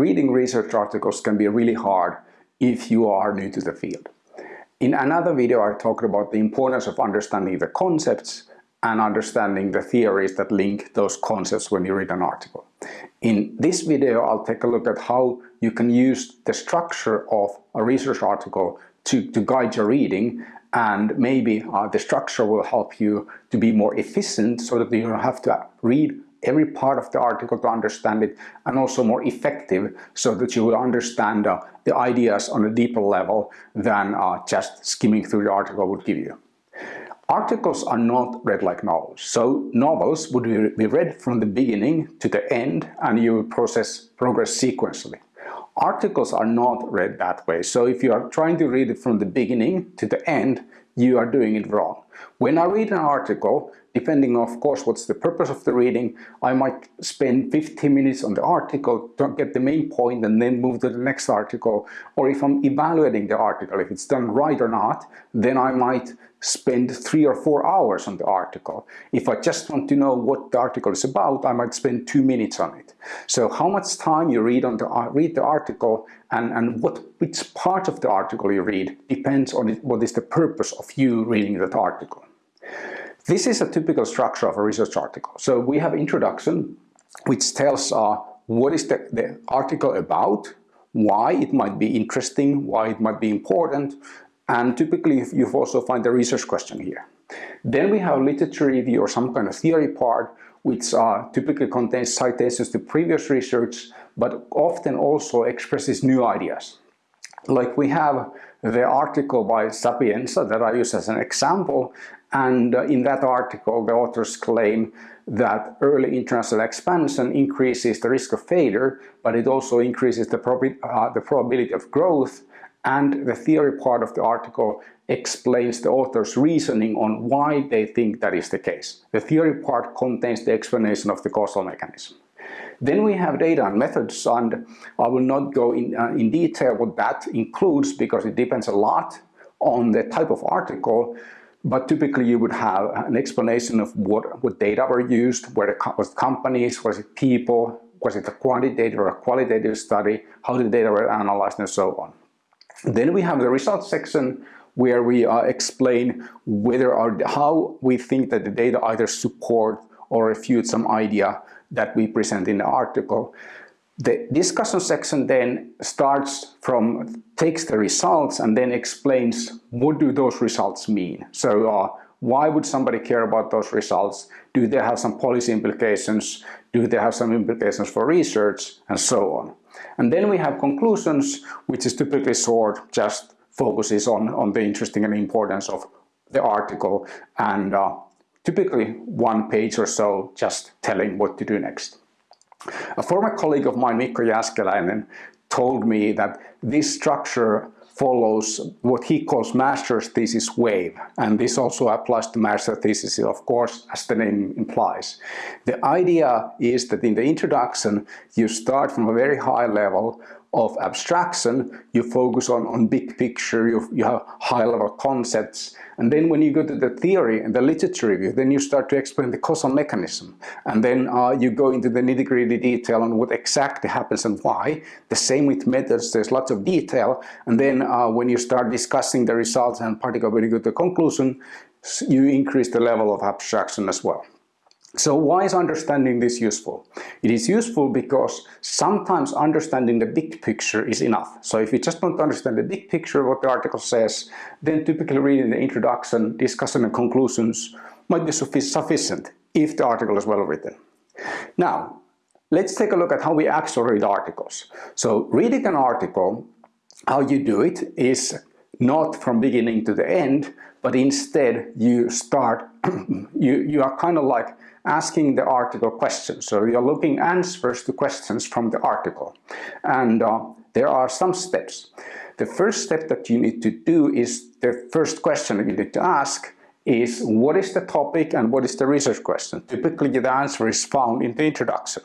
reading research articles can be really hard if you are new to the field. In another video I talked about the importance of understanding the concepts and understanding the theories that link those concepts when you read an article. In this video I'll take a look at how you can use the structure of a research article to, to guide your reading and maybe uh, the structure will help you to be more efficient so that you don't have to read every part of the article to understand it and also more effective so that you will understand uh, the ideas on a deeper level than uh, just skimming through the article would give you. Articles are not read like novels. So novels would be read from the beginning to the end and you process progress sequentially. Articles are not read that way. So if you are trying to read it from the beginning to the end, you are doing it wrong. When I read an article, depending of course what's the purpose of the reading, I might spend 15 minutes on the article to get the main point and then move to the next article. Or if I'm evaluating the article, if it's done right or not, then I might spend three or four hours on the article. If I just want to know what the article is about, I might spend two minutes on it. So how much time you read on the uh, read the article and, and what which part of the article you read depends on what is the purpose of you reading that article. This is a typical structure of a research article. So we have introduction, which tells uh, what is the, the article about, why it might be interesting, why it might be important, and typically you also find the research question here. Then we have literature review or some kind of theory part, which uh, typically contains citations to previous research, but often also expresses new ideas. Like we have the article by Sapienza that I use as an example, and uh, in that article, the authors claim that early international expansion increases the risk of failure, but it also increases the, prob uh, the probability of growth. And the theory part of the article explains the author's reasoning on why they think that is the case. The theory part contains the explanation of the causal mechanism. Then we have data and methods, and I will not go in, uh, in detail what that includes because it depends a lot on the type of article. But typically you would have an explanation of what, what data were used, where it was companies, was it people, was it a quantitative or a qualitative study, how the data were analyzed and so on. Then we have the results section where we uh, explain whether or how we think that the data either support or refute some idea that we present in the article. The discussion section then starts from, takes the results and then explains what do those results mean. So uh, why would somebody care about those results? Do they have some policy implications? Do they have some implications for research? And so on. And then we have conclusions, which is typically short, just focuses on, on the interesting and importance of the article and uh, typically one page or so just telling what to do next. A former colleague of mine, Mikko Jääskeläinen, told me that this structure follows what he calls master's thesis wave and this also applies to master's thesis of course as the name implies. The idea is that in the introduction you start from a very high level of abstraction, you focus on, on big picture, you, you have high level concepts, and then when you go to the theory and the literature review, then you start to explain the causal mechanism, and then uh, you go into the nitty gritty detail on what exactly happens and why. The same with methods, there's lots of detail, and then uh, when you start discussing the results and particularly when you go to the conclusion, you increase the level of abstraction as well. So why is understanding this useful? It is useful because sometimes understanding the big picture is enough. So if you just want to understand the big picture of what the article says, then typically reading the introduction, discussion and conclusions might be sufficient if the article is well written. Now, let's take a look at how we actually read articles. So reading an article, how you do it is not from beginning to the end, but instead you start, you, you are kind of like asking the article questions. So you're looking answers to questions from the article. And uh, there are some steps. The first step that you need to do is the first question that you need to ask is what is the topic and what is the research question? Typically the answer is found in the introduction.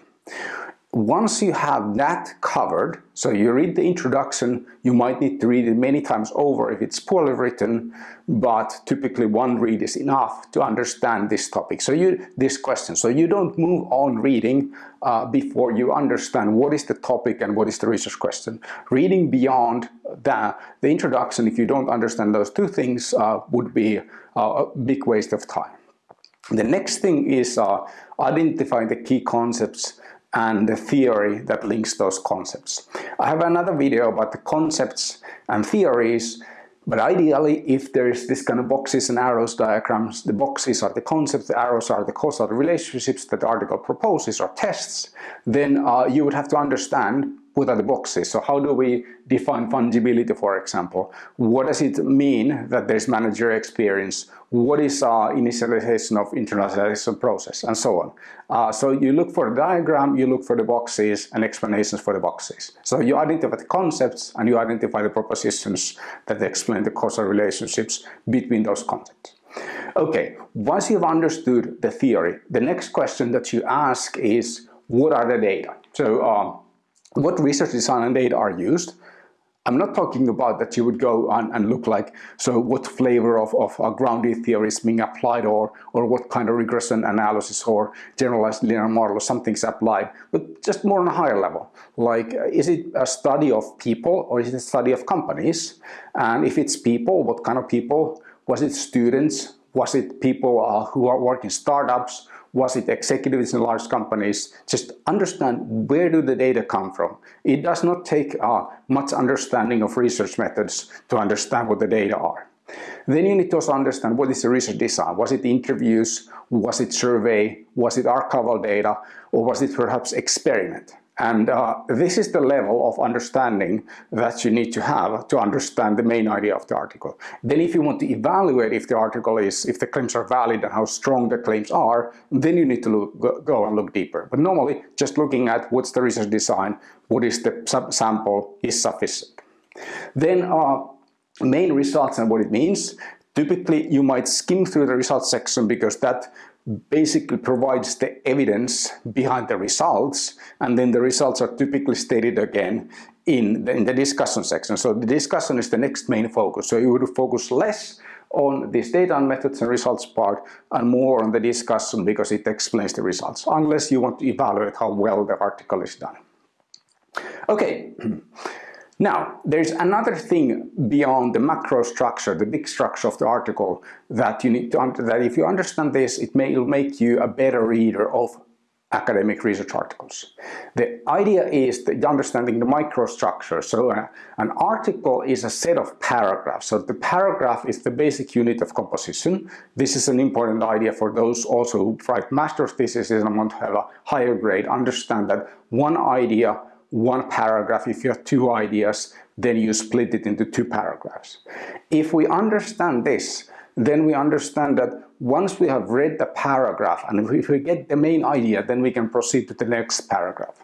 Once you have that covered, so you read the introduction, you might need to read it many times over if it's poorly written, but typically one read is enough to understand this topic. So you, this question, so you don't move on reading uh, before you understand what is the topic and what is the research question. Reading beyond the, the introduction, if you don't understand those two things, uh, would be uh, a big waste of time. The next thing is uh, identifying the key concepts and the theory that links those concepts. I have another video about the concepts and theories but ideally, if there is this kind of boxes and arrows diagrams, the boxes are the concepts, the arrows are the causal relationships that the article proposes or tests, then uh, you would have to understand what are the boxes. So how do we define fungibility, for example? What does it mean that there's manager experience? What is uh, initialization of internalization process and so on. Uh, so you look for the diagram, you look for the boxes and explanations for the boxes. So you identify the concepts and you identify the propositions that explain the causal relationships between those concepts. Okay, once you've understood the theory, the next question that you ask is, what are the data? So um, what research design and data are used. I'm not talking about that you would go on and look like, so what flavor of, of grounded theory is being applied or, or what kind of regression analysis or generalized linear model or something's applied, but just more on a higher level. Like, is it a study of people or is it a study of companies? And if it's people, what kind of people? Was it students? Was it people uh, who are working startups? Was it executives in large companies, just understand where do the data come from. It does not take uh, much understanding of research methods to understand what the data are. Then you need to also understand what is the research design. Was it interviews? Was it survey? Was it archival data? Or was it perhaps experiment? And uh, this is the level of understanding that you need to have to understand the main idea of the article. Then if you want to evaluate if the article is, if the claims are valid and how strong the claims are, then you need to look, go and look deeper. But normally, just looking at what's the research design, what is the sample is sufficient. Then uh, main results and what it means. Typically, you might skim through the results section because that basically provides the evidence behind the results and then the results are typically stated again in the, in the discussion section. So the discussion is the next main focus. So you would focus less on this data and methods and results part and more on the discussion because it explains the results, unless you want to evaluate how well the article is done. Okay. Now, there's another thing beyond the macro structure, the big structure of the article that you need to, that if you understand this, it may make you a better reader of academic research articles. The idea is the understanding the microstructure. So uh, an article is a set of paragraphs. So the paragraph is the basic unit of composition. This is an important idea for those also who write master's theses and want to have a higher grade. Understand that one idea one paragraph. If you have two ideas, then you split it into two paragraphs. If we understand this, then we understand that once we have read the paragraph and if we get the main idea, then we can proceed to the next paragraph.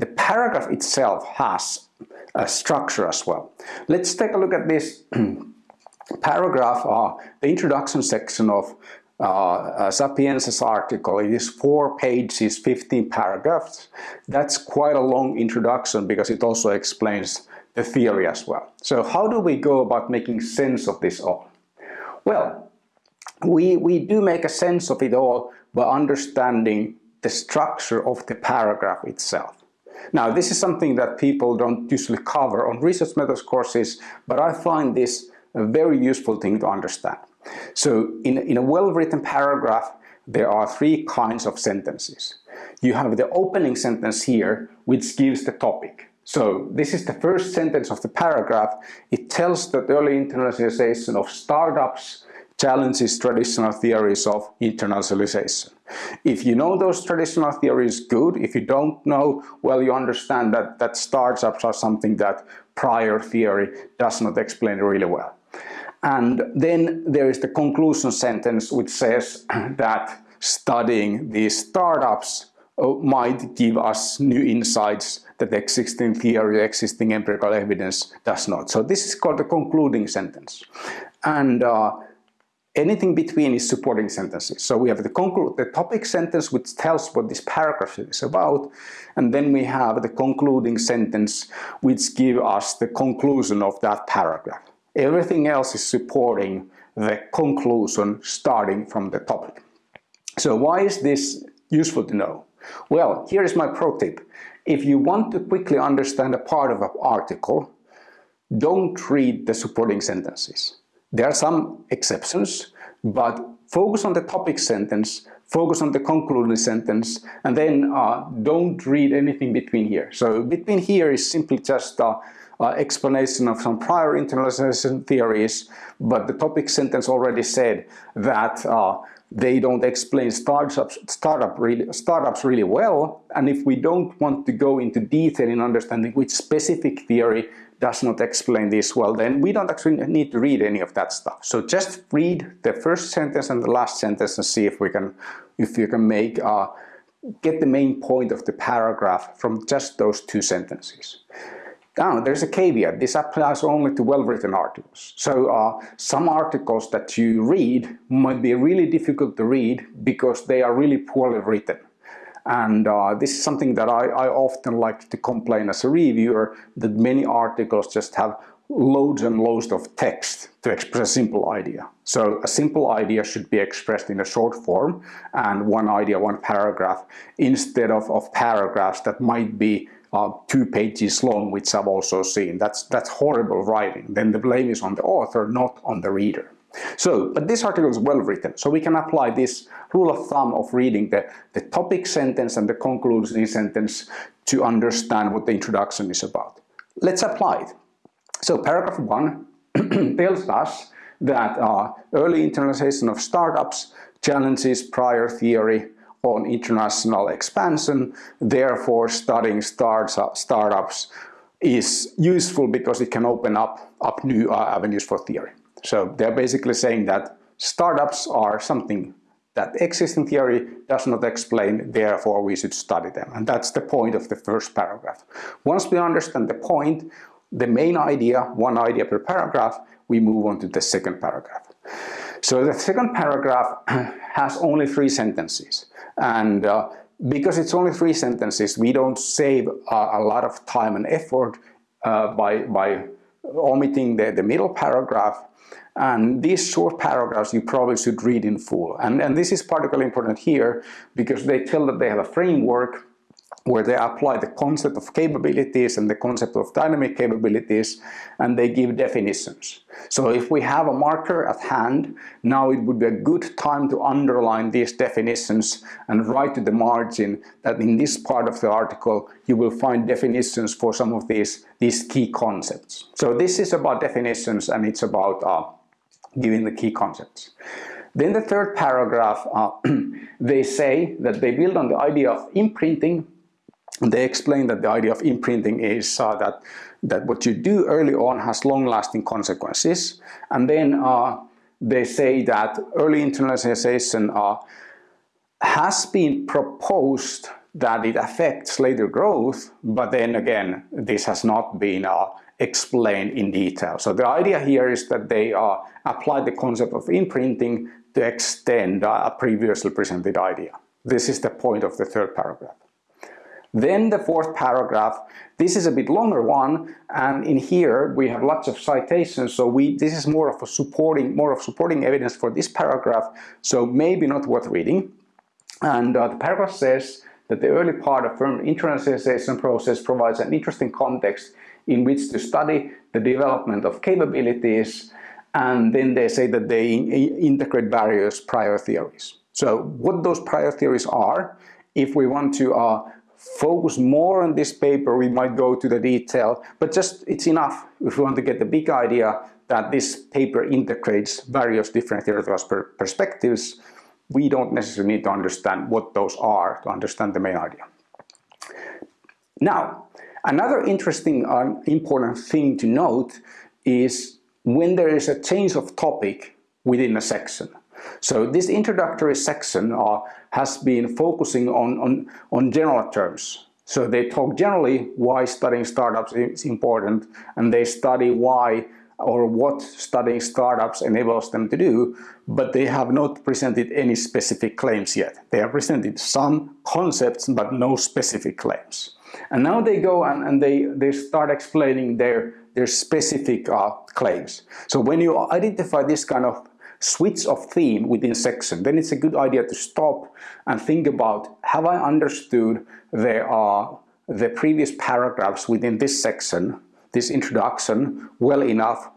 The paragraph itself has a structure as well. Let's take a look at this paragraph, uh, the introduction section of uh, Sapienza's article. It is four pages, 15 paragraphs. That's quite a long introduction because it also explains the theory as well. So how do we go about making sense of this all? Well, we, we do make a sense of it all by understanding the structure of the paragraph itself. Now, this is something that people don't usually cover on research methods courses, but I find this a very useful thing to understand. So in, in a well-written paragraph, there are three kinds of sentences. You have the opening sentence here, which gives the topic. So this is the first sentence of the paragraph. It tells that early internationalization of startups challenges traditional theories of internationalization. If you know those traditional theories, good. If you don't know, well, you understand that, that startups are something that prior theory does not explain really well. And then there is the conclusion sentence which says that studying these startups uh, might give us new insights that existing theory, existing empirical evidence does not. So this is called the concluding sentence. And uh, Anything between is supporting sentences. So we have the, the topic sentence which tells what this paragraph is about and then we have the concluding sentence which gives us the conclusion of that paragraph. Everything else is supporting the conclusion starting from the topic. So why is this useful to know? Well, here is my pro tip. If you want to quickly understand a part of an article, don't read the supporting sentences. There are some exceptions, but focus on the topic sentence, focus on the concluding sentence, and then uh, don't read anything between here. So between here is simply just uh, explanation of some prior internalization theories, but the topic sentence already said that uh, they don't explain startups, startup really, startups really well, and if we don't want to go into detail in understanding which specific theory does not explain this well, then we don't actually need to read any of that stuff. So just read the first sentence and the last sentence and see if we can, if you can make, uh, get the main point of the paragraph from just those two sentences. Now, there's a caveat. This applies only to well-written articles. So uh, some articles that you read might be really difficult to read because they are really poorly written. And uh, this is something that I, I, often like to complain as a reviewer, that many articles just have loads and loads of text to express a simple idea. So a simple idea should be expressed in a short form and one idea, one paragraph, instead of, of paragraphs that might be two pages long, which I've also seen. That's, that's horrible writing. Then the blame is on the author, not on the reader. So, but this article is well written, so we can apply this rule of thumb of reading the, the topic sentence and the concluding sentence to understand what the introduction is about. Let's apply it. So paragraph 1 tells us that uh, early internationalization of startups challenges prior theory on international expansion, therefore studying startups, startups is useful because it can open up, up new uh, avenues for theory. So they're basically saying that startups are something that existing theory does not explain, therefore we should study them. And that's the point of the first paragraph. Once we understand the point, the main idea, one idea per paragraph, we move on to the second paragraph. So the second paragraph has only three sentences. And uh, because it's only three sentences, we don't save uh, a lot of time and effort uh, by, by omitting the, the middle paragraph and these short paragraphs you probably should read in full. And, and this is particularly important here because they tell that they have a framework where they apply the concept of capabilities and the concept of dynamic capabilities and they give definitions. So if we have a marker at hand, now it would be a good time to underline these definitions and write to the margin that in this part of the article you will find definitions for some of these, these key concepts. So this is about definitions and it's about uh, giving the key concepts. Then the third paragraph, uh, they say that they build on the idea of imprinting they explain that the idea of imprinting is uh, that, that what you do early on has long-lasting consequences. And then uh, they say that early internationalization uh, has been proposed that it affects later growth, but then again, this has not been uh, explained in detail. So the idea here is that they uh, apply the concept of imprinting to extend uh, a previously presented idea. This is the point of the third paragraph. Then the fourth paragraph, this is a bit longer one, and in here we have lots of citations, so we this is more of a supporting, more of supporting evidence for this paragraph, so maybe not worth reading. And uh, the paragraph says that the early part of firm internationalization process provides an interesting context in which to study the development of capabilities, and then they say that they integrate various prior theories. So what those prior theories are, if we want to uh, focus more on this paper, we might go to the detail, but just it's enough if we want to get the big idea that this paper integrates various different theoretical per perspectives. We don't necessarily need to understand what those are to understand the main idea. Now, another interesting and uh, important thing to note is when there is a change of topic within a section. So this introductory section uh, has been focusing on, on, on general terms. So they talk generally why studying startups is important and they study why or what studying startups enables them to do, but they have not presented any specific claims yet. They have presented some concepts, but no specific claims. And now they go and, and they, they start explaining their, their specific uh, claims. So when you identify this kind of switch of theme within section, then it's a good idea to stop and think about, have I understood the, the previous paragraphs within this section, this introduction, well enough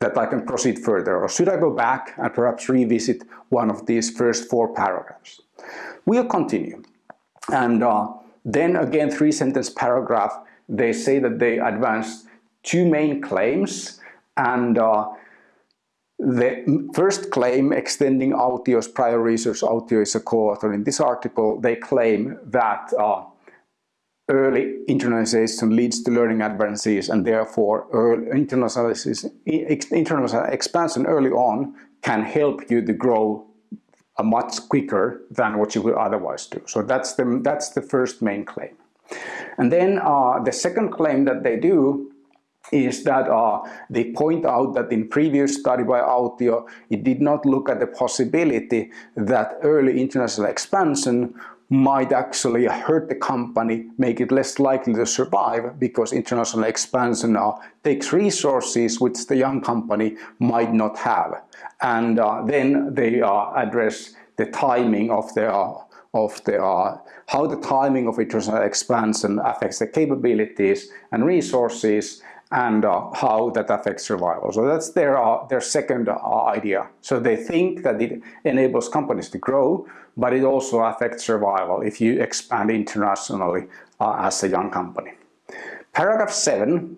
that I can proceed further? Or should I go back and perhaps revisit one of these first four paragraphs? We'll continue. And uh, then again, three sentence paragraph, they say that they advanced two main claims and uh, the first claim extending Autio's prior research, Autio is a co-author in this article, they claim that uh, early internalization leads to learning advances and therefore internalization, internal expansion early on can help you to grow much quicker than what you would otherwise do. So that's the, that's the first main claim. And then uh, the second claim that they do is that uh, they point out that in previous study by Autio, it did not look at the possibility that early international expansion might actually hurt the company, make it less likely to survive because international expansion uh, takes resources which the young company might not have. And uh, then they uh, address the timing of the uh, of the uh, how the timing of international expansion affects the capabilities and resources and uh, how that affects survival. So that's their, uh, their second uh, idea. So they think that it enables companies to grow, but it also affects survival if you expand internationally uh, as a young company. Paragraph 7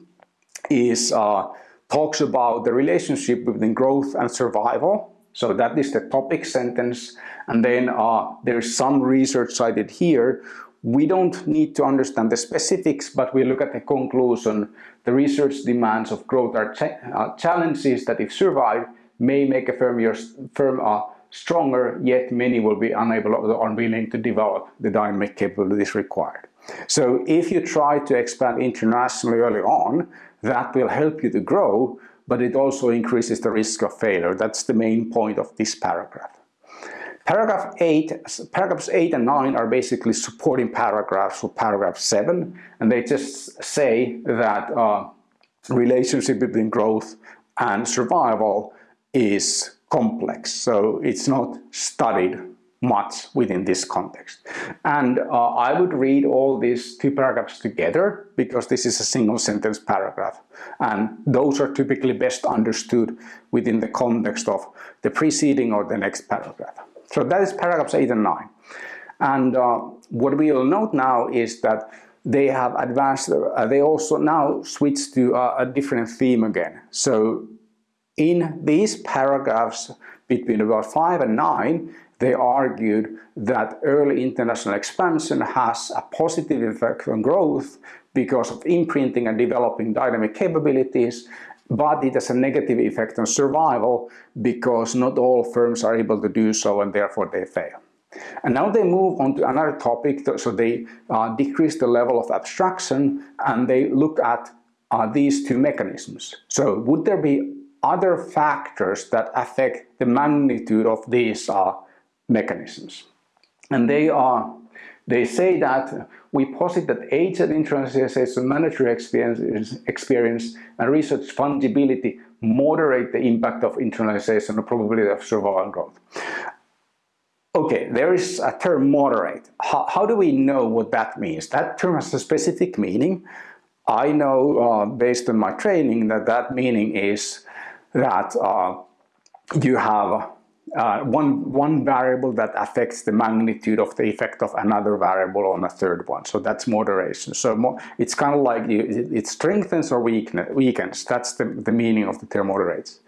is, uh, talks about the relationship between growth and survival. So that is the topic sentence. And then uh, there is some research cited here we don't need to understand the specifics, but we look at the conclusion. The research demands of growth are uh, challenges that if survived may make a firm, your, firm uh, stronger, yet many will be unable or unwilling to develop the dynamic capabilities required. So if you try to expand internationally early on, that will help you to grow, but it also increases the risk of failure. That's the main point of this paragraph. Paragraph 8, paragraphs 8 and 9 are basically supporting paragraphs for paragraph 7 and they just say that uh, relationship between growth and survival is complex so it's not studied much within this context. And uh, I would read all these two paragraphs together because this is a single sentence paragraph. And those are typically best understood within the context of the preceding or the next paragraph. So that is paragraphs 8 and 9. And uh, what we will note now is that they have advanced, uh, they also now switch to uh, a different theme again. So in these paragraphs between about 5 and 9, they argued that early international expansion has a positive effect on growth because of imprinting and developing dynamic capabilities but it has a negative effect on survival because not all firms are able to do so and therefore they fail. And now they move on to another topic, so they uh, decrease the level of abstraction and they look at uh, these two mechanisms. So would there be other factors that affect the magnitude of these uh, mechanisms? And they are they say that we posit that age and internationalization, monetary experience, experience and resource fungibility moderate the impact of internationalization and probability of survival growth. Okay, there is a term moderate. How, how, do we know what that means? That term has a specific meaning. I know uh, based on my training that that meaning is that uh, you have uh, one, one variable that affects the magnitude of the effect of another variable on a third one. So that's moderation. So more, it's kind of like you, it, strengthens or weakens. That's the, the meaning of the term moderates.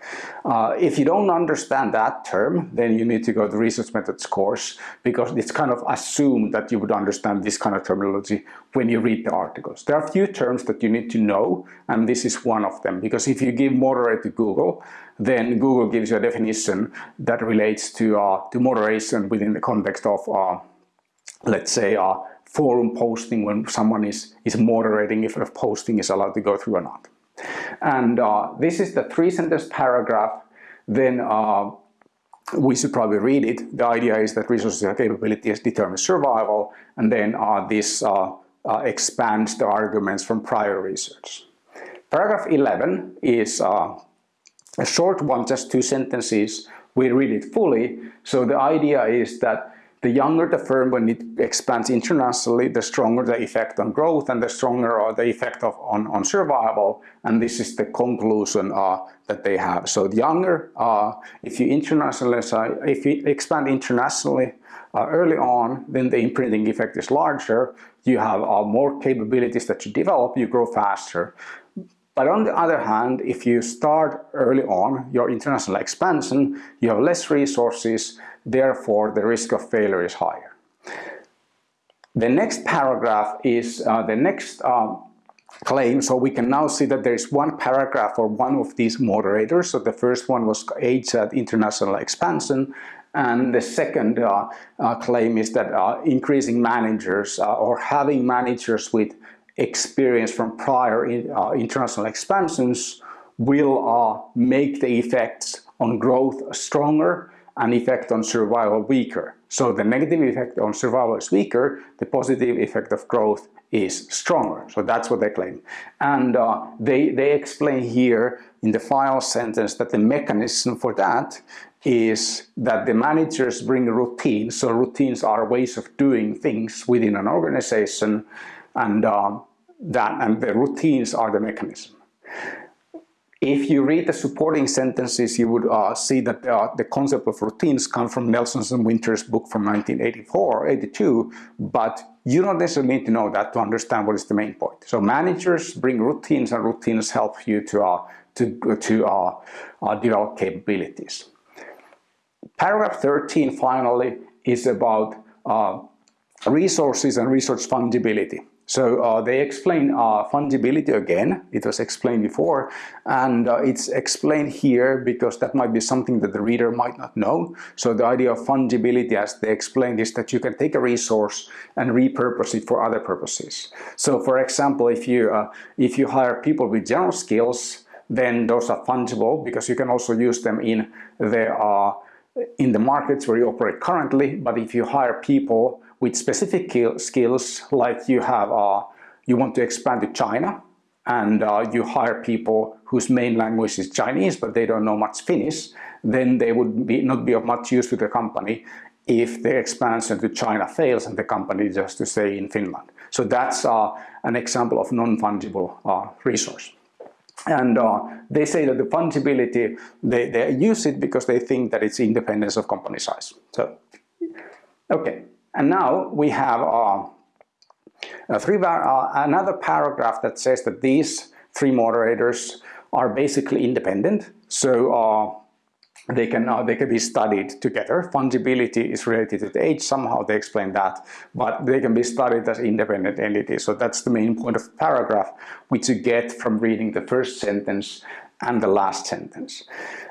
Uh, if you don't understand that term, then you need to go to research methods course because it's kind of assumed that you would understand this kind of terminology when you read the articles. There are a few terms that you need to know and this is one of them because if you give moderate to Google, then Google gives you a definition that relates to, uh, to moderation within the context of, uh, let's say, uh, forum posting when someone is, is moderating if a posting is allowed to go through or not. And uh, this is the three sentence paragraph. Then uh, we should probably read it. The idea is that resources and capabilities determine survival. And then uh, this uh, uh, expands the arguments from prior research. Paragraph 11 is uh, a short one, just two sentences. We read it fully. So the idea is that the younger the firm when it expands internationally, the stronger the effect on growth and the stronger the effect of, on, on survival. And this is the conclusion uh, that they have. So the younger, uh, if you internationalize, if you expand internationally uh, early on, then the imprinting effect is larger. You have uh, more capabilities that you develop, you grow faster. But on the other hand, if you start early on your international expansion, you have less resources, therefore the risk of failure is higher. The next paragraph is uh, the next uh, claim. So we can now see that there is one paragraph for one of these moderators. So the first one was aids at international expansion. And the second uh, uh claim is that uh, increasing managers uh, or having managers with experience from prior in, uh, international expansions will uh, make the effects on growth stronger and effect on survival weaker. So the negative effect on survival is weaker, the positive effect of growth is stronger. So that's what they claim. And uh, they, they explain here in the final sentence that the mechanism for that is that the managers bring routines. So routines are ways of doing things within an organization and um, that and the routines are the mechanism. If you read the supporting sentences, you would uh, see that uh, the concept of routines come from Nelson's and Winter's book from 1984, 82, but you don't necessarily need to know that to understand what is the main point. So managers bring routines and routines help you to, uh, to, to uh, uh, develop capabilities. Paragraph 13 finally is about uh, resources and resource fungibility. So uh, they explain uh, fungibility again, it was explained before, and uh, it's explained here because that might be something that the reader might not know. So the idea of fungibility as they explained is that you can take a resource and repurpose it for other purposes. So for example, if you, uh, if you hire people with general skills, then those are fungible because you can also use them in the, uh, in the markets where you operate currently, but if you hire people with specific skills like you have, uh, you want to expand to China and uh, you hire people whose main language is Chinese but they don't know much Finnish, then they would be, not be of much use to the company if the expansion to China fails and the company just to stay in Finland. So that's uh, an example of non-fungible uh, resource. And uh, they say that the fungibility, they, they use it because they think that it's independence of company size. So, okay. And now we have uh, three, uh, another paragraph that says that these three moderators are basically independent. So uh, they can uh, they can be studied together. Fungibility is related to the age, somehow they explain that, but they can be studied as independent entities. So that's the main point of paragraph, which you get from reading the first sentence and the last sentence.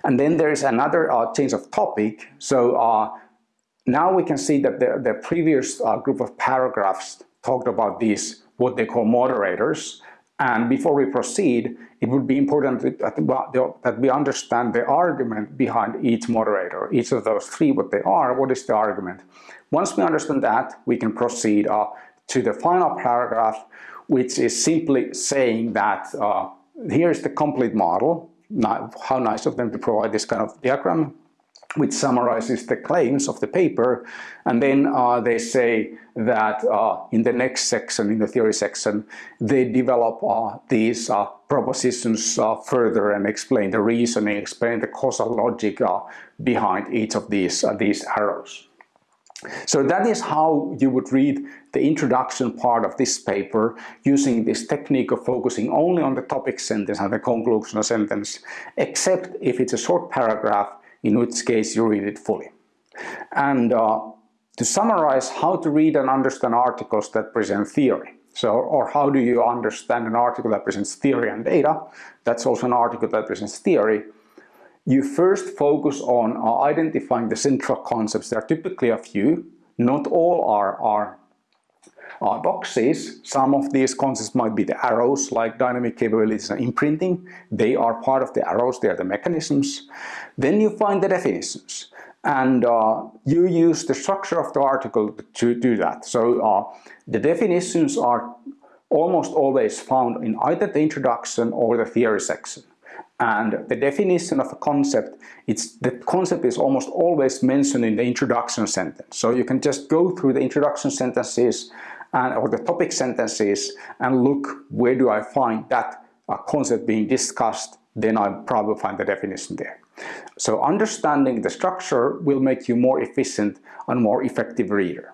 And then there is another uh, change of topic. So uh, now we can see that the, the previous uh, group of paragraphs talked about these, what they call moderators. And before we proceed, it would be important that we understand the argument behind each moderator, each of those three, what they are, what is the argument. Once we understand that, we can proceed uh, to the final paragraph, which is simply saying that uh, here's the complete model. how nice of them to provide this kind of diagram which summarizes the claims of the paper. And then uh, they say that uh, in the next section, in the theory section, they develop uh, these uh, propositions uh, further and explain the reasoning, explain the causal logic uh, behind each of these, these arrows. So that is how you would read the introduction part of this paper using this technique of focusing only on the topic sentence and the conclusion sentence, except if it's a short paragraph in which case you read it fully. And uh, to summarize how to read and understand articles that present theory. So, or how do you understand an article that presents theory and data? That's also an article that presents theory. You first focus on uh, identifying the central concepts. There are typically a few. Not all are, are uh, boxes. Some of these concepts might be the arrows like dynamic capabilities and imprinting. They are part of the arrows, they are the mechanisms. Then you find the definitions and uh, you use the structure of the article to do that. So uh, the definitions are almost always found in either the introduction or the theory section. And the definition of a concept, it's, the concept is almost always mentioned in the introduction sentence. So you can just go through the introduction sentences and, or the topic sentences and look where do I find that uh, concept being discussed, then I probably find the definition there. So understanding the structure will make you more efficient and more effective reader.